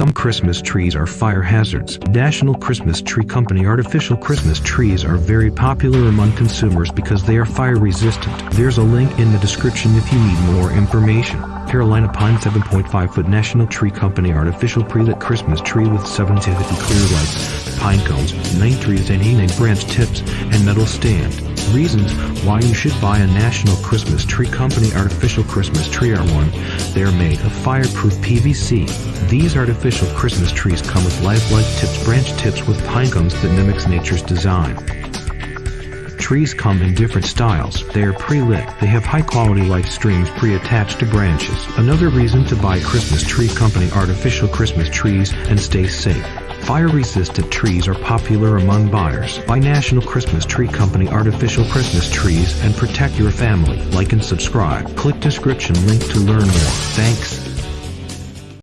Some Christmas trees are fire hazards. National Christmas Tree Company artificial Christmas trees are very popular among consumers because they are fire resistant. There's a link in the description if you need more information. Carolina Pine 7.5 foot National Tree Company artificial pre-lit Christmas tree with 750 clear lights, pine cones, 9 trees and 8 branch tips, and metal stand. Reasons why you should buy a National Christmas Tree Company artificial Christmas tree are 1. They are made of fireproof PVC. These artificial Christmas trees come with lifelike tips branch tips with pine cones that mimics nature's design. Trees come in different styles. They are pre-lit. They have high-quality light streams pre-attached to branches. Another reason to buy Christmas Tree Company artificial Christmas trees and stay safe. Fire-resistant trees are popular among buyers. Buy National Christmas Tree Company artificial Christmas trees and protect your family. Like and subscribe. Click description link to learn more. Thanks.